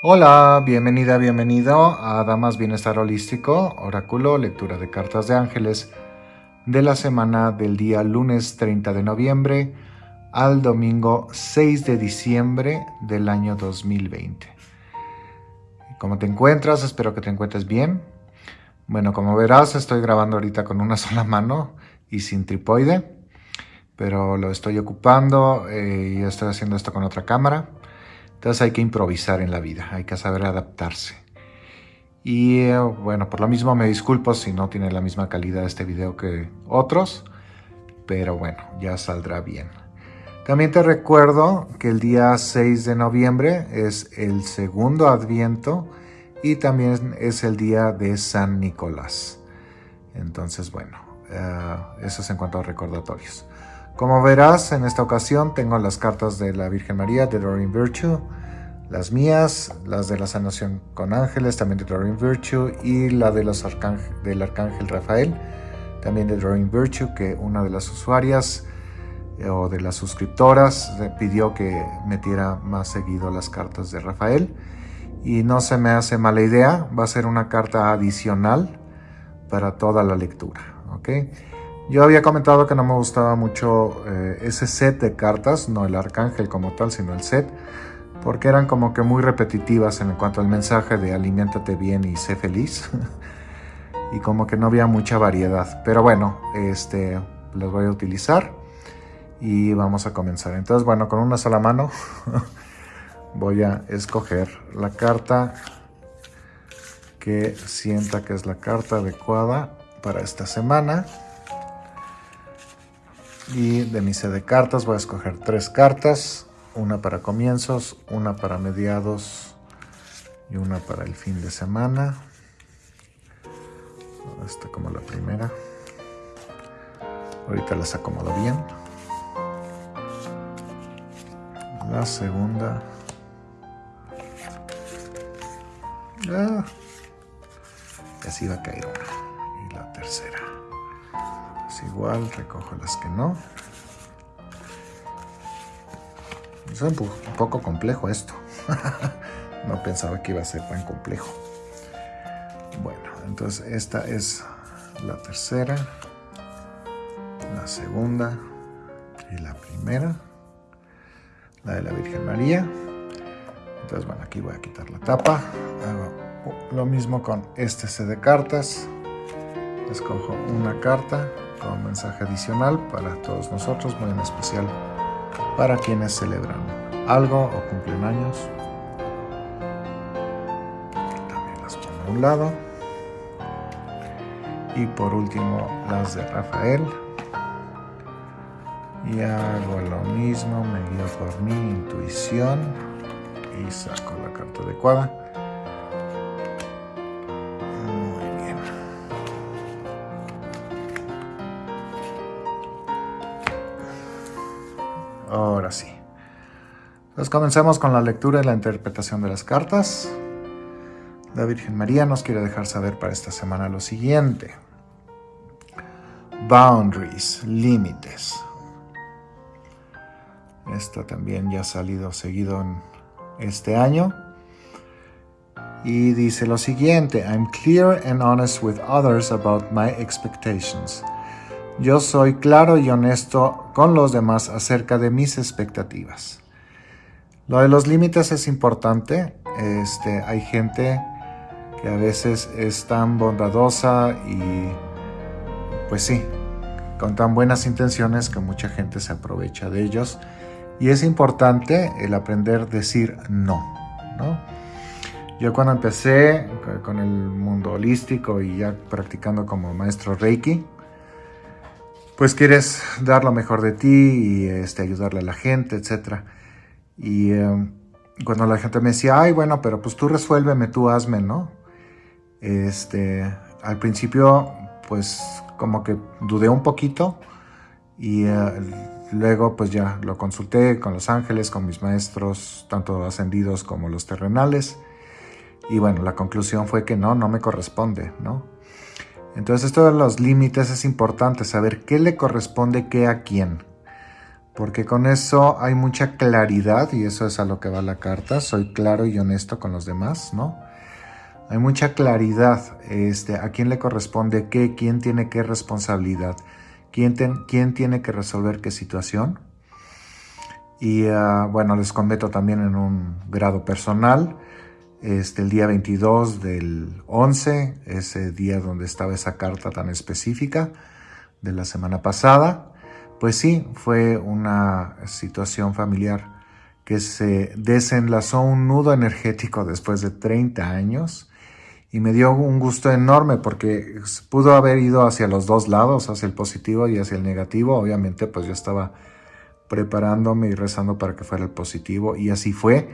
Hola, bienvenida, bienvenido a Damas Bienestar Holístico, Oráculo, lectura de cartas de ángeles de la semana del día lunes 30 de noviembre al domingo 6 de diciembre del año 2020. ¿Cómo te encuentras? Espero que te encuentres bien. Bueno, como verás, estoy grabando ahorita con una sola mano y sin tripoide, pero lo estoy ocupando eh, y estoy haciendo esto con otra cámara. Entonces hay que improvisar en la vida, hay que saber adaptarse. Y eh, bueno, por lo mismo me disculpo si no tiene la misma calidad este video que otros, pero bueno, ya saldrá bien. También te recuerdo que el día 6 de noviembre es el segundo adviento y también es el día de San Nicolás. Entonces, bueno, eh, eso es en cuanto a recordatorios. Como verás, en esta ocasión tengo las cartas de la Virgen María de Doreen Virtue, las mías, las de la sanación con ángeles, también de Doreen Virtue, y la de los del Arcángel Rafael, también de Doreen Virtue, que una de las usuarias eh, o de las suscriptoras pidió que metiera más seguido las cartas de Rafael. Y no se me hace mala idea, va a ser una carta adicional para toda la lectura. ¿ok? Yo había comentado que no me gustaba mucho eh, ese set de cartas, no el arcángel como tal, sino el set, porque eran como que muy repetitivas en cuanto al mensaje de aliméntate bien y sé feliz. y como que no había mucha variedad. Pero bueno, este, los voy a utilizar y vamos a comenzar. Entonces, bueno, con una sola mano voy a escoger la carta que sienta que es la carta adecuada para esta semana. Y de mi set de cartas voy a escoger tres cartas. Una para comienzos, una para mediados y una para el fin de semana. Esta como la primera. Ahorita las acomodo bien. La segunda. Ah, así va a caer una. Y la tercera igual, recojo las que no. Es un poco complejo esto. no pensaba que iba a ser tan complejo. Bueno, entonces esta es la tercera, la segunda y la primera. La de la Virgen María. Entonces, bueno, aquí voy a quitar la tapa. Hago lo mismo con este set de cartas. Escojo una carta con mensaje adicional para todos nosotros, muy en especial para quienes celebran algo o cumplen años. También las pongo a un lado. Y por último las de Rafael. Y hago lo mismo, me guío por mi intuición y saco la carta adecuada. Entonces comencemos con la lectura y la interpretación de las cartas. La Virgen María nos quiere dejar saber para esta semana lo siguiente. Boundaries, límites. Esta también ya ha salido seguido en este año. Y dice lo siguiente, I'm clear and honest with others about my expectations. Yo soy claro y honesto con los demás acerca de mis expectativas. Lo de los límites es importante. Este, hay gente que a veces es tan bondadosa y pues sí, con tan buenas intenciones que mucha gente se aprovecha de ellos. Y es importante el aprender a decir no. Yo cuando empecé con el mundo holístico y ya practicando como maestro Reiki, pues quieres dar lo mejor de ti y este, ayudarle a la gente, etc. Y em, cuando la gente me decía, ay, bueno, pero pues tú resuélveme, tú hazme, ¿no? Este, al principio, pues como que dudé un poquito y eh, luego pues ya lo consulté con los ángeles, con mis maestros, tanto ascendidos como los terrenales. Y bueno, la conclusión fue que no, no me corresponde, ¿no? Entonces esto de los límites es importante, saber qué le corresponde qué a quién. Porque con eso hay mucha claridad y eso es a lo que va la carta. Soy claro y honesto con los demás, ¿no? Hay mucha claridad este, a quién le corresponde qué, quién tiene qué responsabilidad, quién, quién tiene que resolver qué situación. Y ah, bueno, les comento también en un grado personal, este, el día 22 del 11, ese día donde estaba esa carta tan específica de la semana pasada, pues sí, fue una situación familiar que se desenlazó un nudo energético después de 30 años y me dio un gusto enorme porque pudo haber ido hacia los dos lados, hacia el positivo y hacia el negativo. Obviamente pues yo estaba preparándome y rezando para que fuera el positivo y así fue,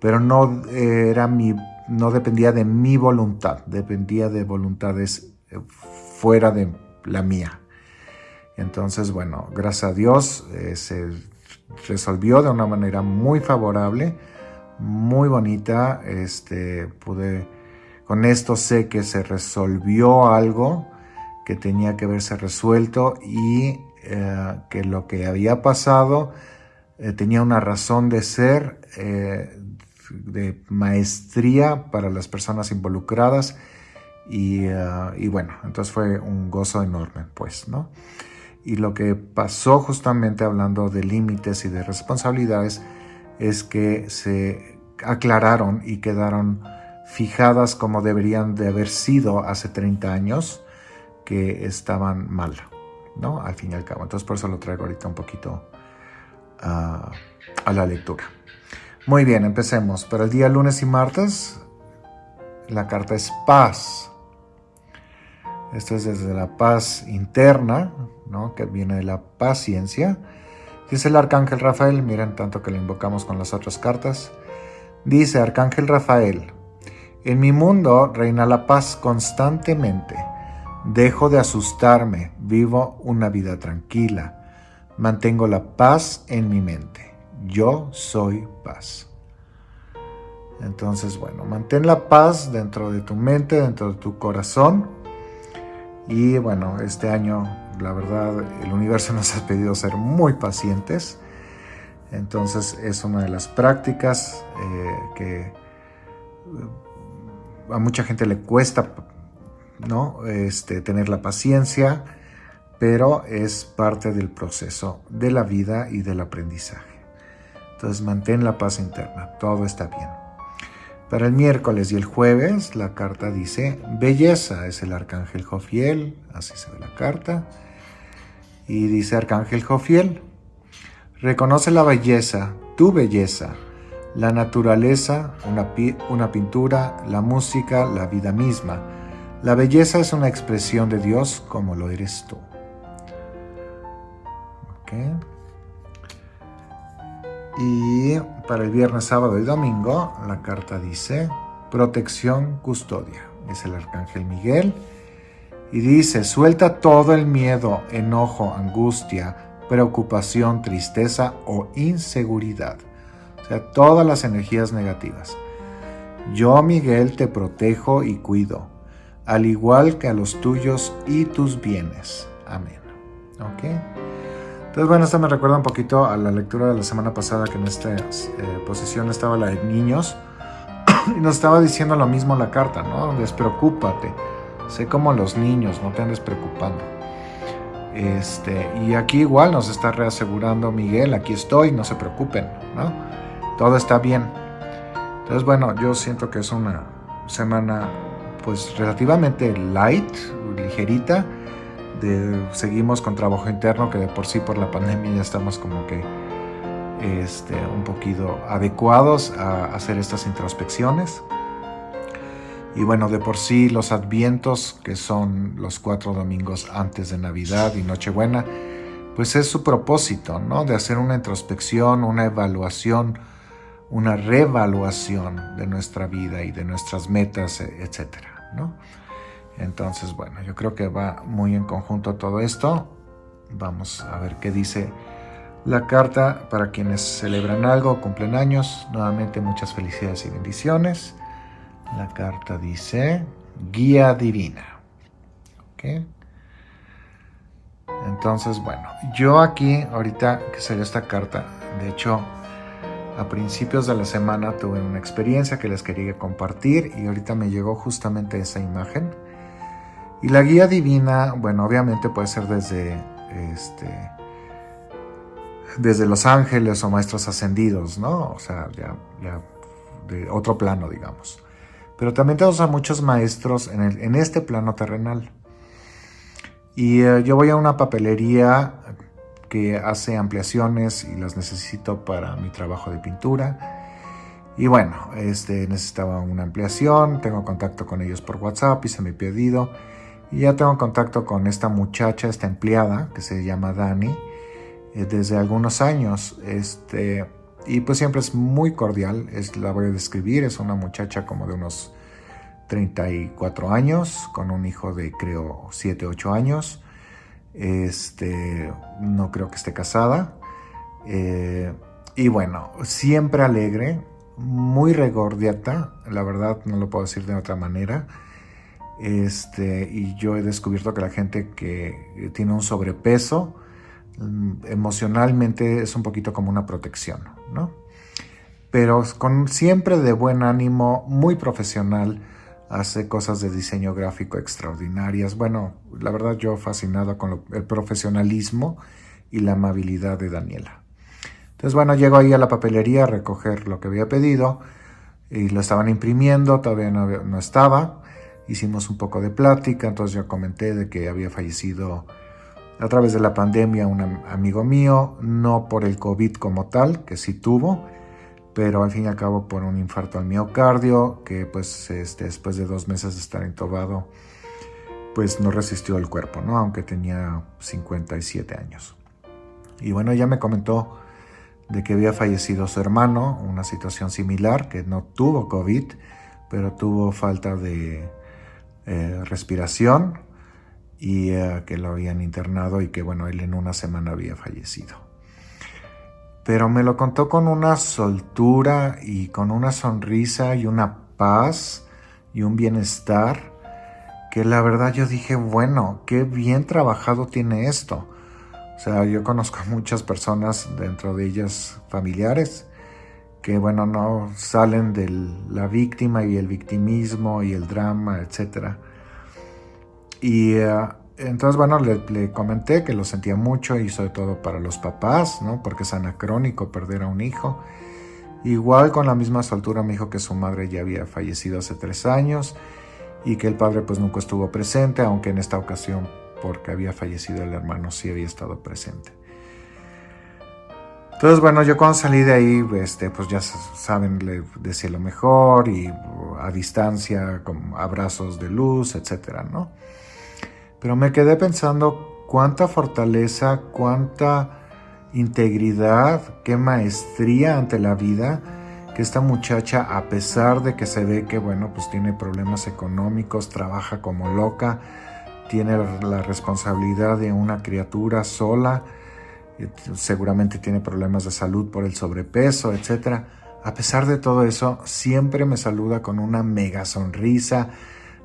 pero no era mi no dependía de mi voluntad, dependía de voluntades eh, fuera de la mía. Entonces, bueno, gracias a Dios eh, se resolvió de una manera muy favorable, muy bonita. Este, pude, con esto sé que se resolvió algo que tenía que verse resuelto y eh, que lo que había pasado eh, tenía una razón de ser, de maestría para las personas involucradas y, y, bueno, entonces fue un gozo enorme, pues, ¿no? Y lo que pasó justamente hablando de límites y de responsabilidades es que se aclararon y quedaron fijadas como deberían de haber sido hace 30 años, que estaban mal, ¿no? Al fin y al cabo. Entonces por eso lo traigo ahorita un poquito ah, a la lectura. Muy bien, empecemos. Para el día lunes y martes, la carta es paz. Esto es desde la paz interna, que viene de la paciencia. Dice el arcángel Rafael, miren tanto que lo invocamos con las otras cartas. Dice arcángel Rafael, en mi mundo reina la paz constantemente. Dejo de asustarme, vivo una vida tranquila. Mantengo la paz en mi mente. Yo soy paz. Entonces, bueno, mantén la paz dentro de tu mente, dentro de tu corazón. Y bueno, este año la verdad, el universo nos ha pedido ser muy pacientes. Entonces es una de las prácticas eh, que eh, a mucha gente le cuesta ¿no? este, tener la paciencia, pero es parte del proceso de la vida y del aprendizaje. Entonces mantén la paz interna, todo está bien. Para el miércoles y el jueves la carta dice belleza, es el arcángel Jofiel, así se ve la carta. Y dice Arcángel Jofiel, reconoce la belleza, tu belleza, la naturaleza, una, una pintura, la música, la vida misma. La belleza es una expresión de Dios como lo eres tú. Y para el viernes, sábado y domingo, la carta dice protección, custodia. Es el arcángel Miguel y dice, suelta todo el miedo, enojo, angustia, preocupación, tristeza o inseguridad. O sea, todas las energías negativas. Yo, Miguel, te protejo y cuido, al igual que a los tuyos y tus bienes. Amén. ¿Ok? Entonces, bueno, esto me recuerda un poquito a la lectura de la semana pasada que en esta eh, posición estaba la de niños y nos estaba diciendo lo mismo la carta, ¿no? Despreocúpate Sé como los niños, no te andes preocupando. Este, y aquí igual nos está reasegurando Miguel, aquí estoy, no se preocupen, ¿no? Todo está bien. Entonces, bueno, yo siento que es una semana pues relativamente light, ligerita. De, seguimos con trabajo interno que de por sí por la pandemia ya estamos como que este, un poquito adecuados a hacer estas introspecciones. Y bueno, de por sí los advientos, que son los cuatro domingos antes de Navidad y Nochebuena, pues es su propósito, ¿no? De hacer una introspección, una evaluación, una reevaluación de nuestra vida y de nuestras metas, etcétera, ¿no? Entonces, bueno, yo creo que va muy en conjunto todo esto. Vamos a ver qué dice la carta para quienes celebran algo, cumplen años. Nuevamente muchas felicidades y bendiciones. La carta dice guía divina. Entonces, bueno, yo aquí ahorita que salió esta carta, de hecho, a principios de la semana tuve una experiencia que les quería compartir y ahorita me llegó justamente esa imagen. Y la guía divina, bueno, obviamente puede ser desde este desde los ángeles o maestros ascendidos, ¿no? O sea, ya, de otro plano, digamos. Pero también tenemos a muchos maestros en, el, en este plano terrenal. Y eh, yo voy a una papelería que hace ampliaciones y las necesito para mi trabajo de pintura. Y bueno, este, necesitaba una ampliación, tengo contacto con ellos por WhatsApp, hice mi pedido. Y ya tengo contacto con esta muchacha, esta empleada, que se llama Dani, eh, desde algunos años. Este, y pues siempre es muy cordial, es, la voy a describir, es una muchacha como de unos 34 años, con un hijo de creo 7, 8 años. Este, no creo que esté casada. Eh, y bueno, siempre alegre, muy regordiata, la verdad no lo puedo decir de otra manera. Este, y yo he descubierto que la gente que tiene un sobrepeso, mm, emocionalmente es un poquito como una protección, ¿no? Pero con siempre de buen ánimo, muy profesional, hace cosas de diseño gráfico extraordinarias. Bueno, la verdad yo fascinado con el profesionalismo y la amabilidad de Daniela. Entonces, bueno, llego ahí a la papelería a recoger lo que había pedido y lo estaban imprimiendo, todavía no, no estaba. Hicimos un poco de plática, entonces yo comenté de que había fallecido a través de la pandemia un amigo mío, no por el COVID como tal, que sí tuvo, pero al fin y al cabo por un infarto al miocardio, que pues este, después de dos meses de estar intubado, pues no resistió el cuerpo, ¿no? Aunque tenía 57 años. Y bueno, ya me comentó de que había fallecido su hermano, una situación similar, que no tuvo COVID, pero tuvo falta de eh, respiración y eh, que lo habían internado y que bueno, él en una semana había fallecido pero me lo contó con una soltura y con una sonrisa y una paz y un bienestar que la verdad yo dije, bueno, qué bien trabajado tiene esto. O sea, yo conozco a muchas personas, dentro de ellas familiares, que bueno, no salen de la víctima y el victimismo y el drama, etc. Y uh, entonces, bueno, le, comenté que lo sentía mucho y sobre todo para los papás, ¿no? Porque es anacrónico perder a un hijo. Igual con la misma soltura me dijo que su madre ya había fallecido hace tres años y que el padre pues nunca estuvo presente, aunque en esta ocasión porque había fallecido el hermano sí había estado presente. Entonces, bueno, yo cuando salí de ahí, este, pues ya saben, le decía lo mejor y a distancia, con abrazos de luz, etcétera, ¿no? Pero me quedé pensando cuánta fortaleza, cuánta integridad, qué maestría ante la vida que esta muchacha, a pesar de que se ve que, bueno, pues tiene problemas económicos, trabaja como loca, tiene la responsabilidad de una criatura sola, seguramente tiene problemas de salud por el sobrepeso, etc. A pesar de todo eso, siempre me saluda con una mega sonrisa,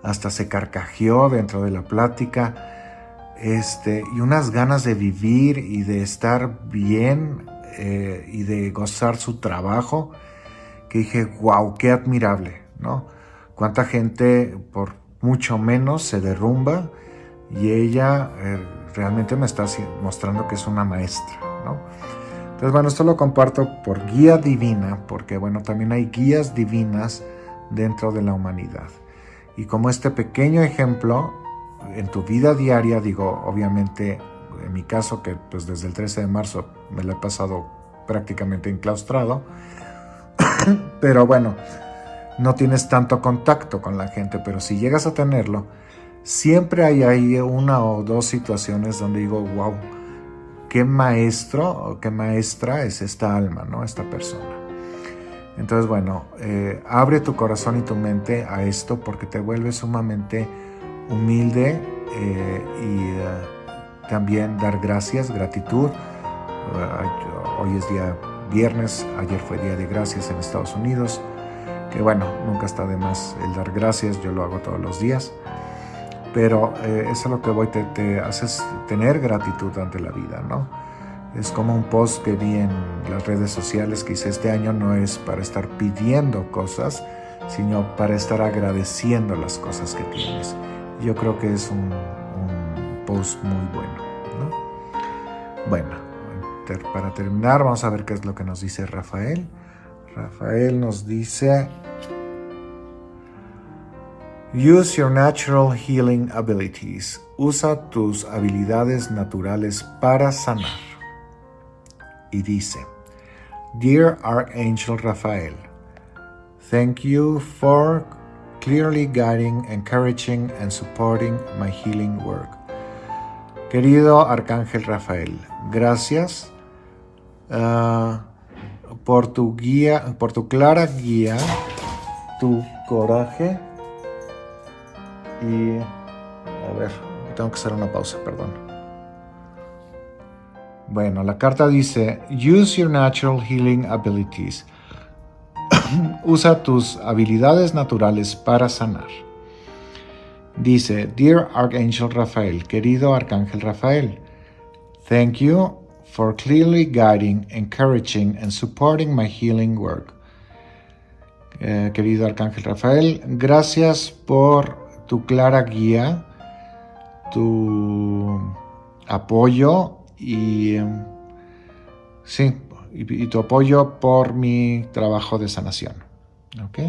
hasta se carcajeó dentro de la plática, este, y unas ganas de vivir y de estar bien eh, y de gozar su trabajo, que dije, wow, qué admirable, ¿no? Cuánta gente por mucho menos se derrumba y ella eh, realmente me está mostrando que es una maestra, ¿no? Entonces, bueno, esto lo comparto por guía divina, porque, bueno, también hay guías divinas dentro de la humanidad. Y como este pequeño ejemplo, en tu vida diaria, digo, obviamente, en mi caso, que pues desde el 13 de marzo me lo he pasado prácticamente enclaustrado, pero bueno, no tienes tanto contacto con la gente, pero si llegas a tenerlo, siempre hay ahí una o dos situaciones donde digo, wow, qué maestro o qué maestra es esta alma, ¿no? Esta persona. Entonces, bueno, eh, abre tu corazón y tu mente a esto porque te vuelve sumamente humilde eh, y eh, también dar gracias, gratitud. hoy es día viernes, ayer fue día de gracias en Estados Unidos, que bueno, nunca está de más el dar gracias, yo lo hago todos los días. Pero eh, eso es lo que voy, te, te haces tener gratitud ante la vida, ¿no? Es como un post que vi en las redes sociales que hice este año, no es para estar pidiendo cosas, sino para estar agradeciendo las cosas que tienes. Yo creo que es un, post muy bueno. ¿no? Bueno, para terminar vamos a ver qué es lo que nos dice Rafael. Rafael nos dice, Use your natural healing abilities. Usa tus habilidades naturales para sanar. Y dice, Dear Archangel Raphael, thank you for clearly guiding, encouraging, and supporting my healing work. Querido Arcángel Rafael, gracias uh, por tu guía, por tu clara guía, tu coraje y a ver, tengo que hacer una pausa, perdón. Bueno, la carta dice, use your natural healing abilities. Usa tus habilidades naturales para sanar. Dice, Dear Archangel Rafael, querido Arcángel Rafael, thank you for clearly guiding, encouraging, and supporting my healing work. Eh, querido Arcángel Rafael, gracias por tu clara guía, tu apoyo y sí, y, tu apoyo por mi trabajo de sanación. ¿Ok?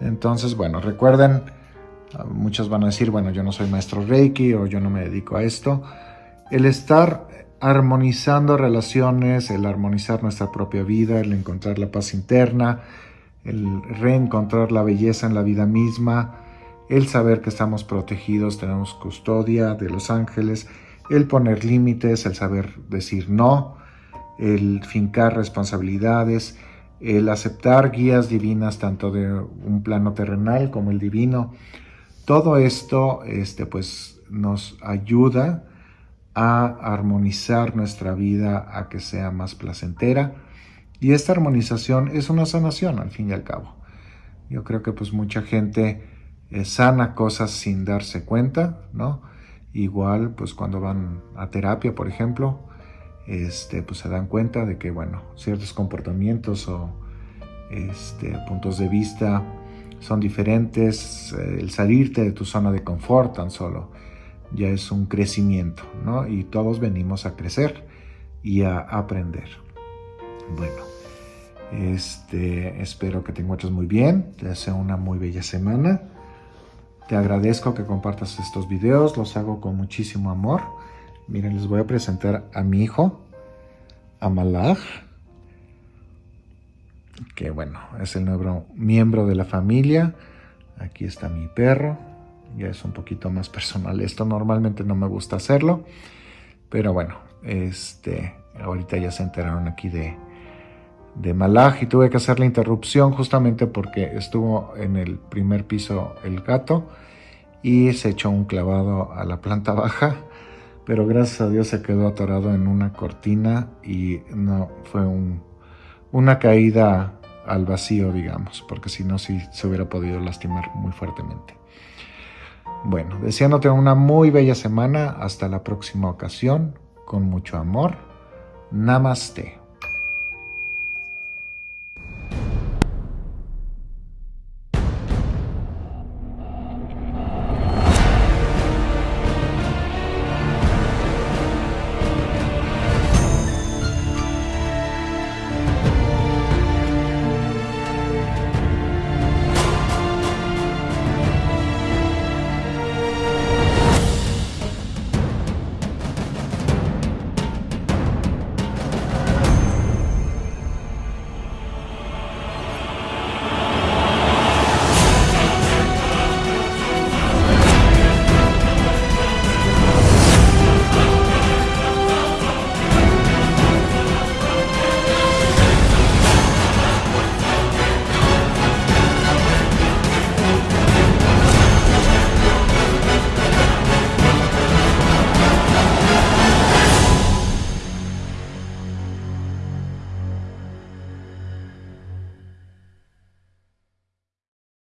Entonces, bueno, recuerden, muchos van a decir, bueno, yo no soy maestro Reiki o yo no me dedico a esto. El estar armonizando relaciones, el armonizar nuestra propia vida, el encontrar la paz interna, el reencontrar la belleza en la vida misma, el saber que estamos protegidos, tenemos custodia de los ángeles, el poner límites, el saber decir no, el fincar responsabilidades, el aceptar guías divinas tanto de un plano terrenal como el divino. Todo esto este, pues, nos ayuda a armonizar nuestra vida a que sea más placentera y esta armonización es una sanación al fin y al cabo. Yo creo que pues mucha gente eh, sana cosas sin darse cuenta, ¿no? Igual, pues cuando van a terapia, por ejemplo, este, pues se dan cuenta de que, bueno, ciertos comportamientos o este, puntos de vista son diferentes. Eh, el salirte de tu zona de confort tan solo ya es un crecimiento, ¿no? Y todos venimos a crecer y a aprender. Bueno, este, espero que te encuentres muy bien. Te deseo una muy bella semana. Te agradezco que compartas estos videos, los hago con muchísimo amor. Miren, les voy a presentar a mi hijo, a Malach, que bueno, es el nuevo miembro de la familia. Aquí está mi perro, ya es un poquito más personal. Esto normalmente no me gusta hacerlo, pero bueno, este, ahorita ya se enteraron aquí de, de Malaj y tuve que hacer la interrupción justamente porque estuvo en el primer piso el gato y se echó un clavado a la planta baja, pero gracias a Dios se quedó atorado en una cortina y no fue una caída al vacío, digamos, porque si no, sí se hubiera podido lastimar muy fuertemente. Bueno, deseándote una muy bella semana, hasta la próxima ocasión, con mucho amor. Namaste.